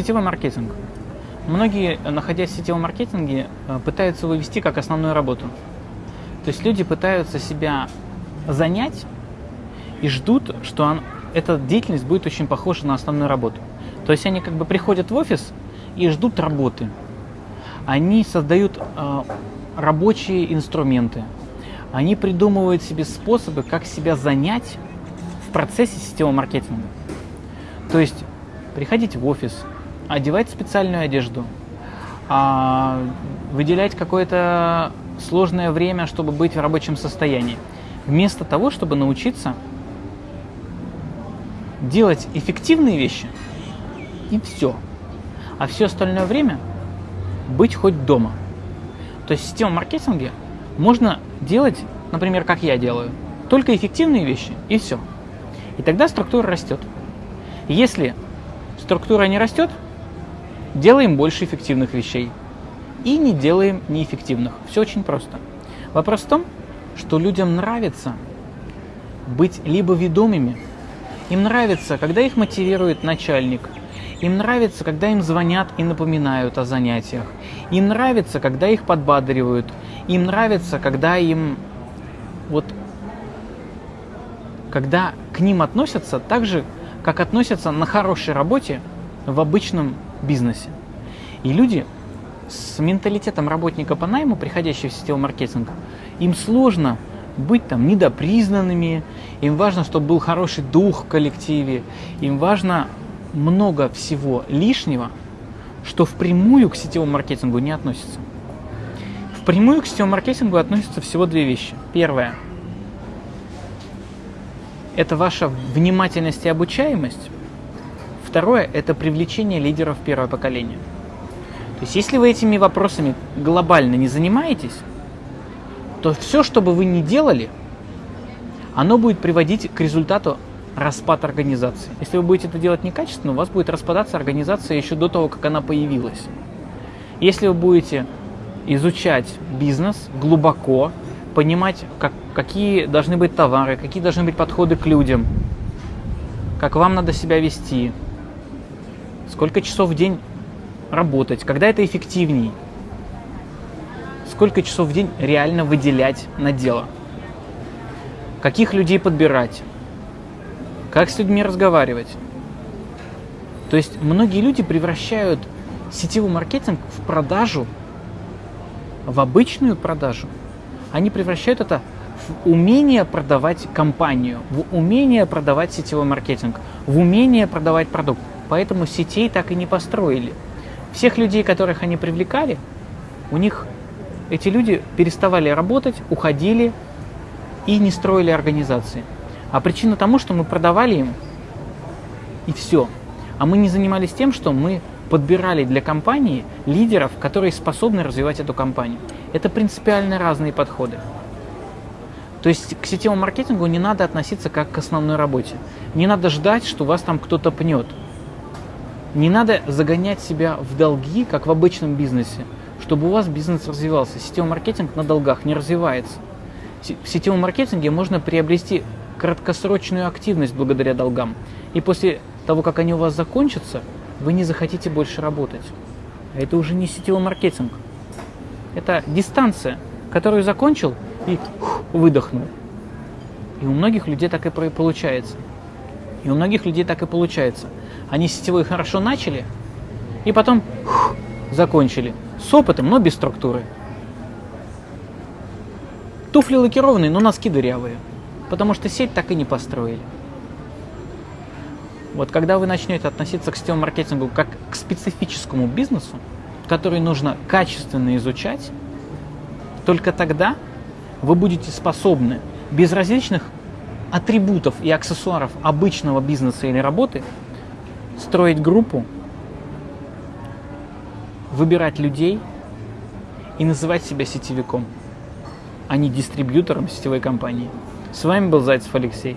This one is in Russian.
Сетевой маркетинг. Многие, находясь в сетевом маркетинге, э, пытаются его вести как основную работу. То есть люди пытаются себя занять и ждут, что он, эта деятельность будет очень похожа на основную работу. То есть они как бы приходят в офис и ждут работы. Они создают э, рабочие инструменты. Они придумывают себе способы, как себя занять в процессе сетевого маркетинга. То есть приходить в офис, одевать специальную одежду, а, выделять какое-то сложное время, чтобы быть в рабочем состоянии. Вместо того, чтобы научиться делать эффективные вещи, и все. А все остальное время быть хоть дома. То есть в сетевом маркетинге можно делать, например, как я делаю, только эффективные вещи, и все. И тогда структура растет. Если структура не растет, делаем больше эффективных вещей и не делаем неэффективных. Все очень просто. Вопрос в том, что людям нравится быть либо ведомыми, им нравится, когда их мотивирует начальник, им нравится, когда им звонят и напоминают о занятиях, им нравится, когда их подбадривают, им нравится, когда им вот когда к ним относятся так же, как относятся на хорошей работе в обычном бизнесе. И люди с менталитетом работника по найму, приходящие в сетевой маркетинг, им сложно быть там недопризнанными, им важно, чтобы был хороший дух в коллективе, им важно много всего лишнего, что впрямую к сетевому маркетингу не относится. Впрямую к сетевому маркетингу относятся всего две вещи. Первое – это ваша внимательность и обучаемость. Второе – это привлечение лидеров первого поколения. То есть, если вы этими вопросами глобально не занимаетесь, то все, что бы вы ни делали, оно будет приводить к результату распад организации. Если вы будете это делать некачественно, у вас будет распадаться организация еще до того, как она появилась. Если вы будете изучать бизнес глубоко, понимать, как, какие должны быть товары, какие должны быть подходы к людям, как вам надо себя вести, сколько часов в день работать, когда это эффективней, сколько часов в день реально выделять на дело, каких людей подбирать, как с людьми разговаривать. То есть многие люди превращают сетевой маркетинг в продажу, в обычную продажу. Они превращают это в умение продавать компанию, в умение продавать сетевой маркетинг, в умение продавать продукт поэтому сетей так и не построили. Всех людей, которых они привлекали, у них эти люди переставали работать, уходили и не строили организации. А причина тому, что мы продавали им и все. А мы не занимались тем, что мы подбирали для компании лидеров, которые способны развивать эту компанию. Это принципиально разные подходы. То есть к сетевому маркетингу не надо относиться как к основной работе. Не надо ждать, что вас там кто-то пнет. Не надо загонять себя в долги, как в обычном бизнесе, чтобы у вас бизнес развивался. Сетевой маркетинг на долгах не развивается. В сетевом маркетинге можно приобрести краткосрочную активность благодаря долгам. И после того, как они у вас закончатся, вы не захотите больше работать. А это уже не сетевой маркетинг. Это дистанция, которую закончил и выдохнул. И у многих людей так и получается. И у многих людей так и получается – они сетевой хорошо начали и потом фух, закончили. С опытом, но без структуры. Туфли лакированные, но носки дырявые. Потому что сеть так и не построили. Вот когда вы начнете относиться к сетевому маркетингу как к специфическому бизнесу, который нужно качественно изучать, только тогда вы будете способны без различных атрибутов и аксессуаров обычного бизнеса или работы строить группу, выбирать людей и называть себя сетевиком, а не дистрибьютором сетевой компании. С вами был Зайцев Алексей.